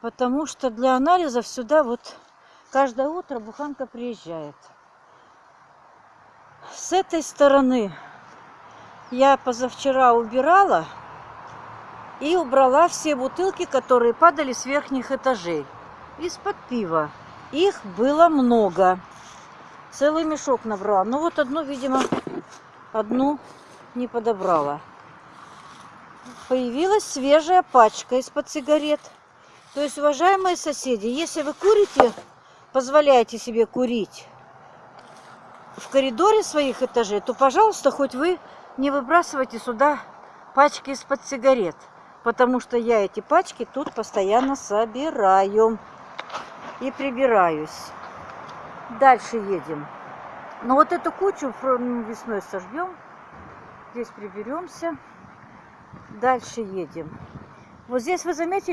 Потому что для анализов сюда вот каждое утро буханка приезжает. С этой стороны я позавчера убирала и убрала все бутылки, которые падали с верхних этажей. Из-под пива. Их было много. Целый мешок набрала. Ну вот одну, видимо, одну не подобрала. Появилась свежая пачка из-под сигарет. То есть, уважаемые соседи, если вы курите, позволяете себе курить в коридоре своих этажей, то, пожалуйста, хоть вы не выбрасывайте сюда пачки из-под сигарет. Потому что я эти пачки тут постоянно собираю и прибираюсь. Дальше едем. Но вот эту кучу весной сожгем. Здесь приберемся. Дальше едем. Вот здесь вы заметили,